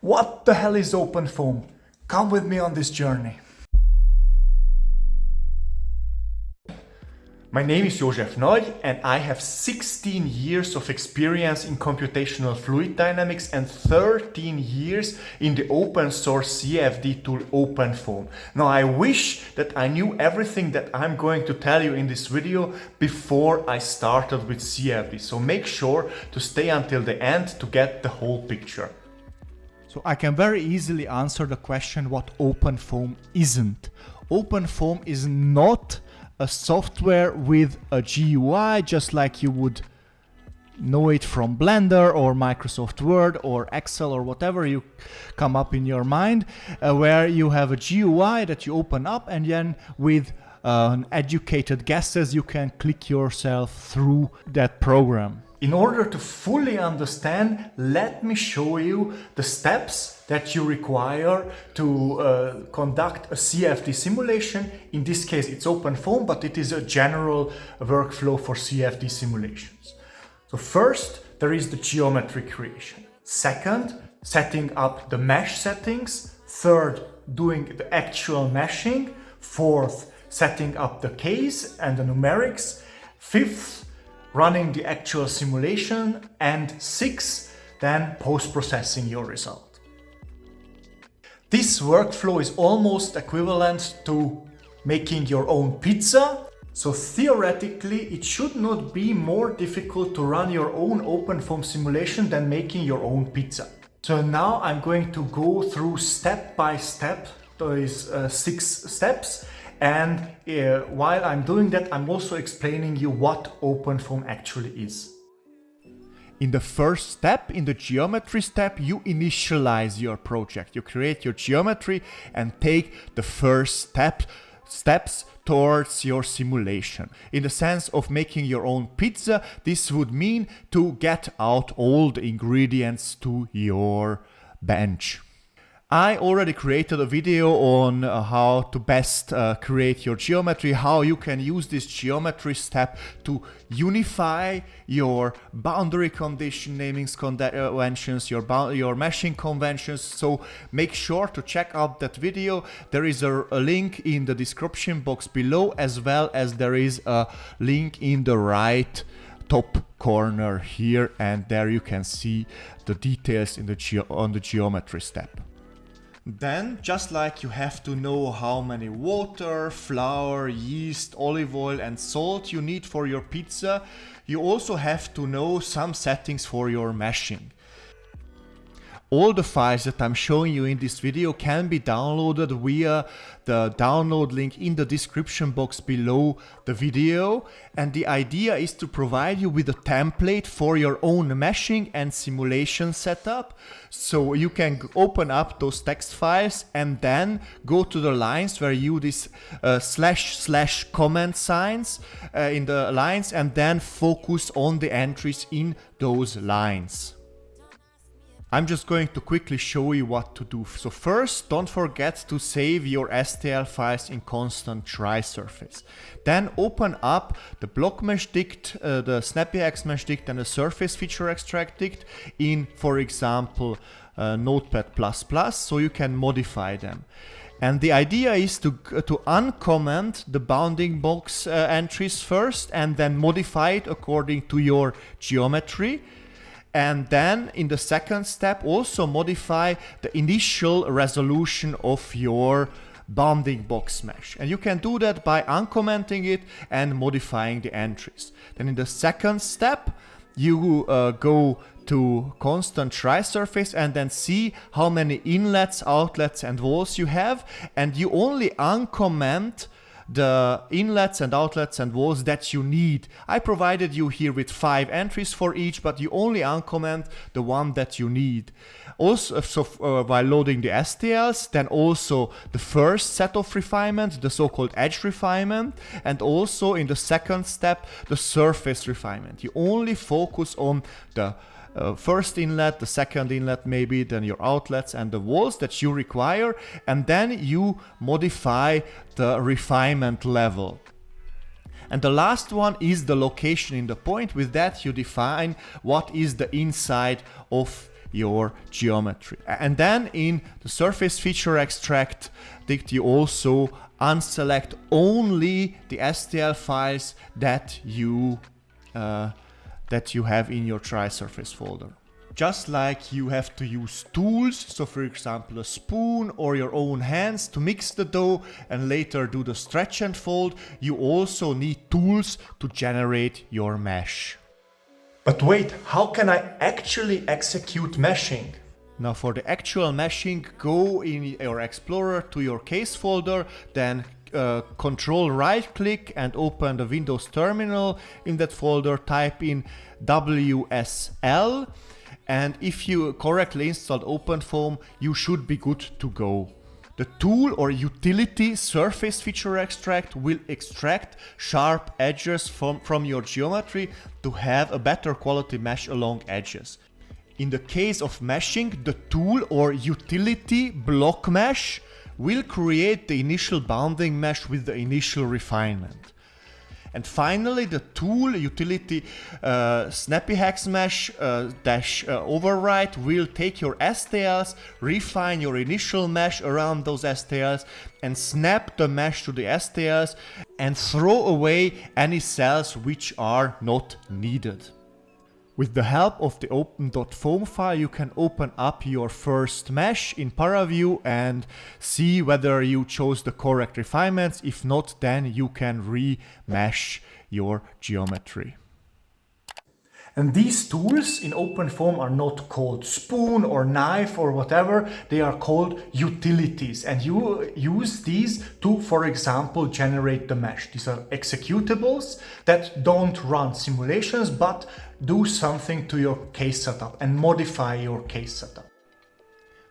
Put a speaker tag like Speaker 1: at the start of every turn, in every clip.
Speaker 1: What the hell is OpenFOAM? Come with me on this journey. My name is Josef Nagy and I have 16 years of experience in computational fluid dynamics and 13 years in the open source CFD tool OpenFOAM. Now I wish that I knew everything that I'm going to tell you in this video before I started with CFD. So make sure to stay until the end to get the whole picture.
Speaker 2: So I can very easily answer the question what OpenFOAM isn't. OpenFOAM is not a software with a GUI just like you would know it from Blender or Microsoft Word or Excel or whatever you come up in your mind uh, where you have a GUI that you open up and then with uh, an educated guesses you can click yourself through that program.
Speaker 1: In order to fully understand, let me show you the steps that you require to uh, conduct a CFD simulation. In this case, it's OpenFOAM, but it is a general workflow for CFD simulations. So first, there is the geometry creation. Second, setting up the mesh settings. Third, doing the actual meshing. Fourth, setting up the case and the numerics. Fifth, running the actual simulation, and six, then post-processing your result. This workflow is almost equivalent to making your own pizza, so theoretically it should not be more difficult to run your own OpenFOAM simulation than making your own pizza. So now I'm going to go through step by step, those uh, six steps, and uh, while I'm doing that, I'm also explaining you what OpenFOAM actually is.
Speaker 2: In the first step, in the geometry step, you initialize your project. You create your geometry and take the first step, steps towards your simulation. In the sense of making your own pizza, this would mean to get out all the ingredients to your bench. I already created a video on uh, how to best uh, create your geometry, how you can use this geometry step to unify your boundary condition namings conventions, your, your meshing conventions. So make sure to check out that video. There is a, a link in the description box below as well as there is a link in the right top corner here and there you can see the details in the on the geometry step. Then, just like you have to know how many water, flour, yeast, olive oil and salt you need for your pizza, you also have to know some settings for your meshing. All the files that I'm showing you in this video can be downloaded via the download link in the description box below the video and the idea is to provide you with a template for your own meshing and simulation setup so you can open up those text files and then go to the lines where you this uh, slash slash comment signs uh, in the lines and then focus on the entries in those lines. I'm just going to quickly show you what to do. So first, don't forget to save your STL files in constant tri-surface. Then open up the block mesh dict, uh, the snappy hex mesh dict and the surface feature extract dict in, for example, uh, Notepad++ so you can modify them. And the idea is to, to uncomment the bounding box uh, entries first and then modify it according to your geometry and then in the second step also modify the initial resolution of your bounding box mesh. And you can do that by uncommenting it and modifying the entries. Then in the second step, you uh, go to constant tri-surface and then see how many inlets, outlets and walls you have. And you only uncomment the inlets and outlets and walls that you need. I provided you here with five entries for each, but you only uncomment the one that you need. Also, so uh, while loading the STLs, then also the first set of refinement, the so-called edge refinement, and also in the second step, the surface refinement. You only focus on the uh, first inlet, the second inlet maybe, then your outlets and the walls that you require, and then you modify the refinement level. And the last one is the location in the point. With that you define what is the inside of your geometry. And then in the surface feature extract, you also unselect only the STL files that you uh, that you have in your tri-surface folder. Just like you have to use tools, so for example a spoon or your own hands to mix the dough and later do the stretch and fold, you also need tools to generate your mesh.
Speaker 1: But wait, how can I actually execute meshing?
Speaker 2: Now for the actual meshing, go in your Explorer to your case folder, then uh, control right click and open the Windows terminal. In that folder type in WSL and if you correctly installed OpenFOAM, you should be good to go. The tool or utility surface feature extract will extract sharp edges from, from your geometry to have a better quality mesh along edges. In the case of meshing, the tool or utility block mesh will create the initial bounding mesh with the initial refinement. And finally, the tool utility uh, Snappy Hex Mesh uh, dash uh, override will take your STLs, refine your initial mesh around those STLs, and snap the mesh to the STLs and throw away any cells which are not needed. With the help of the open.foam file, you can open up your first mesh in ParaView and see whether you chose the correct refinements. If not, then you can remesh your geometry.
Speaker 1: And these tools in OpenFOAM are not called spoon or knife or whatever, they are called utilities. And you use these to, for example, generate the mesh. These are executables that don't run simulations, but do something to your case setup and modify your case setup.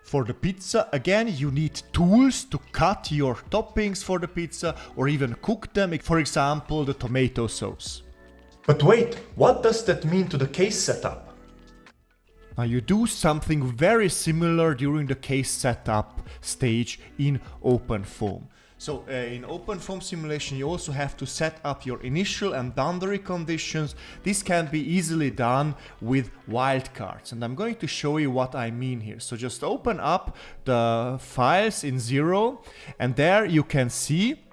Speaker 2: For the pizza, again, you need tools to cut your toppings for the pizza or even cook them, for example, the tomato sauce.
Speaker 1: But wait, what does that mean to the case setup?
Speaker 2: Now you do something very similar during the case setup stage in OpenFOAM. So uh, in OpenFOAM simulation you also have to set up your initial and boundary conditions. This can be easily done with wildcards and I'm going to show you what I mean here. So just open up the files in Zero and there you can see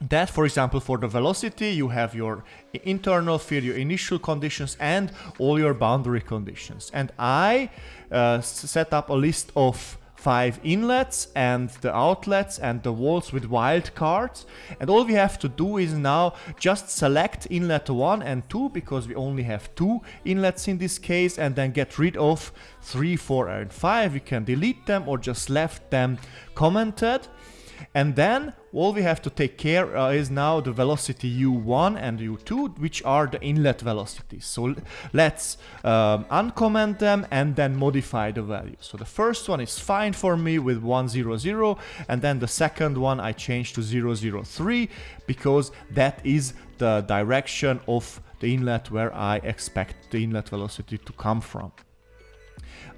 Speaker 2: that for example for the velocity you have your internal field your initial conditions and all your boundary conditions. And i uh, set up a list of five inlets and the outlets and the walls with wildcards and all we have to do is now just select inlet 1 and 2 because we only have two inlets in this case and then get rid of 3, 4 and 5 we can delete them or just left them commented and then all we have to take care uh, is now the velocity u1 and u2, which are the inlet velocities. So let's um, uncomment them and then modify the values. So the first one is fine for me with 100, and then the second one I change to 003 because that is the direction of the inlet where I expect the inlet velocity to come from.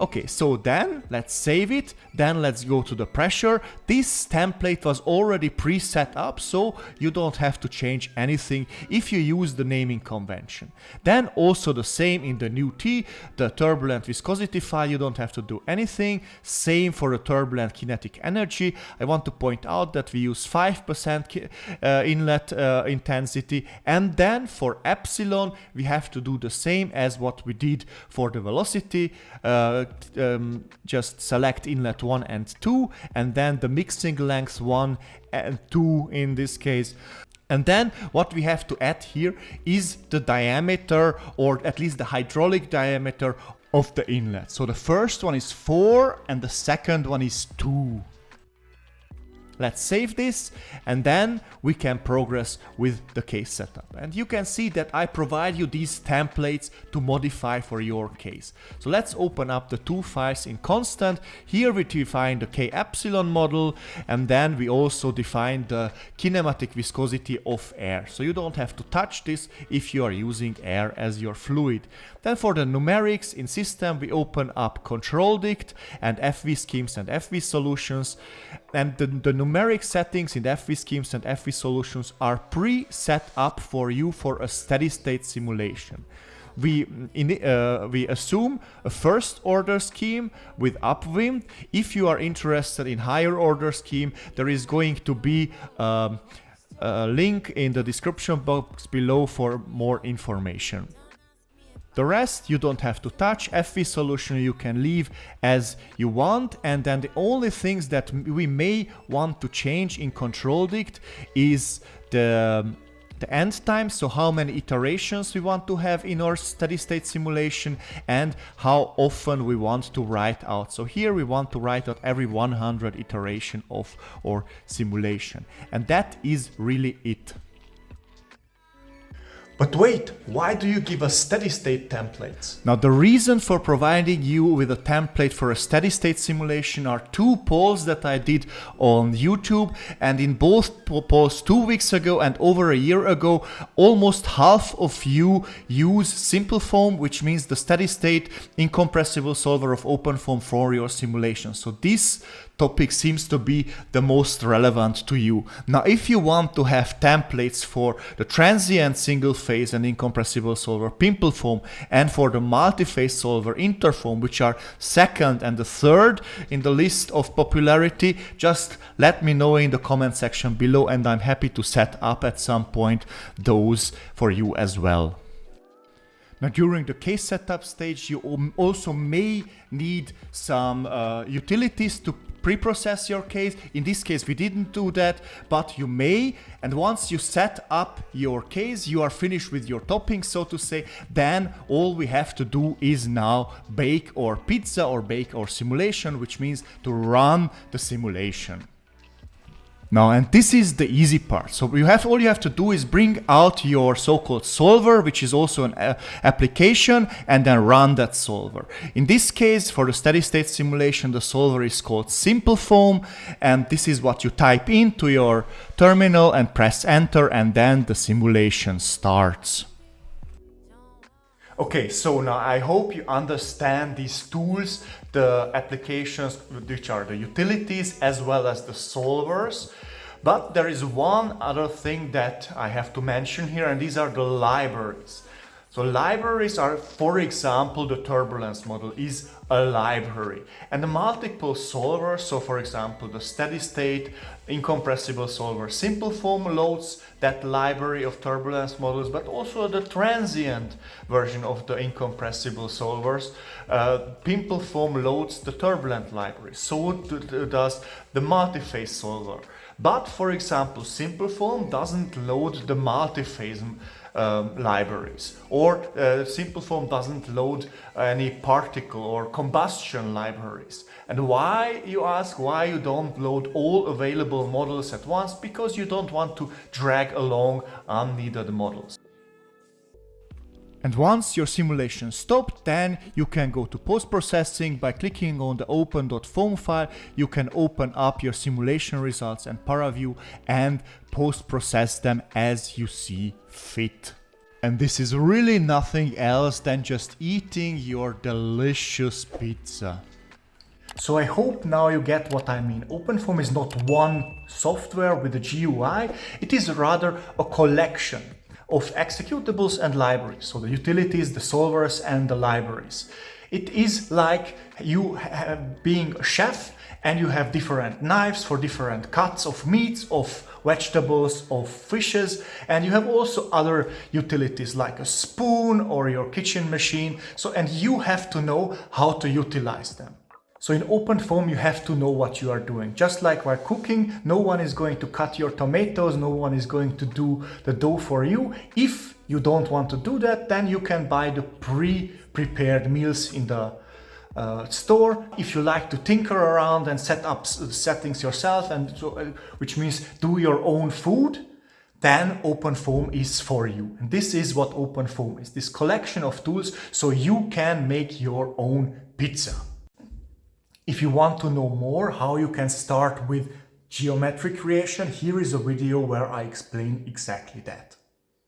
Speaker 2: Okay, so then let's save it. Then let's go to the pressure. This template was already pre-set up, so you don't have to change anything if you use the naming convention. Then also the same in the nuT, the turbulent viscosity file, you don't have to do anything. Same for the turbulent kinetic energy. I want to point out that we use 5% uh, inlet uh, intensity. And then for epsilon, we have to do the same as what we did for the velocity. Uh, um, just select inlet 1 and 2 and then the mixing length 1 and 2 in this case. And then what we have to add here is the diameter or at least the hydraulic diameter of the inlet. So the first one is 4 and the second one is 2. Let's save this and then we can progress with the case setup. And you can see that I provide you these templates to modify for your case. So let's open up the two files in constant. Here we define the K epsilon model and then we also define the kinematic viscosity of air. So you don't have to touch this if you are using air as your fluid. Then for the numerics in system, we open up control dict and FV schemes and FV solutions. And the, the numeric settings in FV schemes and FV solutions are pre-set up for you for a steady state simulation. we in, uh, we assume a first order scheme with upwind. If you are interested in higher order scheme, there is going to be um, a link in the description box below for more information. The rest you don't have to touch, FV solution you can leave as you want and then the only things that we may want to change in control dict is the um, the end time, so how many iterations we want to have in our steady state simulation and how often we want to write out. So here we want to write out every 100 iteration of our simulation. And that is really it.
Speaker 1: But wait, why do you give us steady state templates?
Speaker 2: Now the reason for providing you with a template for a steady state simulation are two polls that I did on YouTube and in both polls two weeks ago and over a year ago almost half of you use SimpleFoam which means the steady state incompressible solver of OpenFOAM for your simulation. So this topic seems to be the most relevant to you. Now, if you want to have templates for the transient single phase and incompressible solver PimpleFoam and for the multi-phase solver Interfoam, which are second and the third in the list of popularity, just let me know in the comment section below and I'm happy to set up at some point those for you as well. Now during the case setup stage you also may need some uh, utilities to pre-process your case. In this case, we didn't do that, but you may. And once you set up your case, you are finished with your toppings, so to say, then all we have to do is now bake or pizza or bake or simulation, which means to run the simulation. Now, and this is the easy part. So you have all you have to do is bring out your so-called solver, which is also an uh, application, and then run that solver. In this case, for the steady state simulation, the solver is called SimpleFoam, and this is what you type into your terminal and press enter, and then the simulation starts.
Speaker 1: Okay, so now I hope you understand these tools, the applications which are the utilities as well as the solvers. But there is one other thing that I have to mention here and these are the libraries. So libraries are, for example, the turbulence model is a library and the multiple solvers, so for example, the steady state incompressible solver SimpleFoam loads that library of turbulence models, but also the transient version of the incompressible solvers. Uh, PimpleFoam loads the turbulent library, so what does the multi-phase solver. But for example, SimpleFoam doesn't load the multi-phase um, libraries or uh, SimpleFoam doesn't load any particle or combustion libraries. And why, you ask, why you don't load all available models at once? Because you don't want to drag along unneeded models.
Speaker 2: And once your simulation stopped, then you can go to post-processing by clicking on the open.foam file. You can open up your simulation results and ParaView and post-process them as you see fit. And this is really nothing else than just eating your delicious pizza.
Speaker 1: So I hope now you get what I mean. OpenFOAM is not one software with a GUI, it is rather a collection of executables and libraries. So the utilities, the solvers and the libraries. It is like you being a chef and you have different knives for different cuts of meats, of vegetables, of fishes, and you have also other utilities like a spoon or your kitchen machine. So, and you have to know how to utilize them. So in OpenFOAM, you have to know what you are doing. Just like while cooking, no one is going to cut your tomatoes, no one is going to do the dough for you. If you don't want to do that, then you can buy the pre-prepared meals in the uh, store. If you like to tinker around and set up settings yourself, and so, uh, which means do your own food, then open OpenFOAM is for you. And this is what open OpenFOAM is, this collection of tools so you can make your own pizza. If you want to know more how you can start with geometric creation, here is a video where I explain exactly that.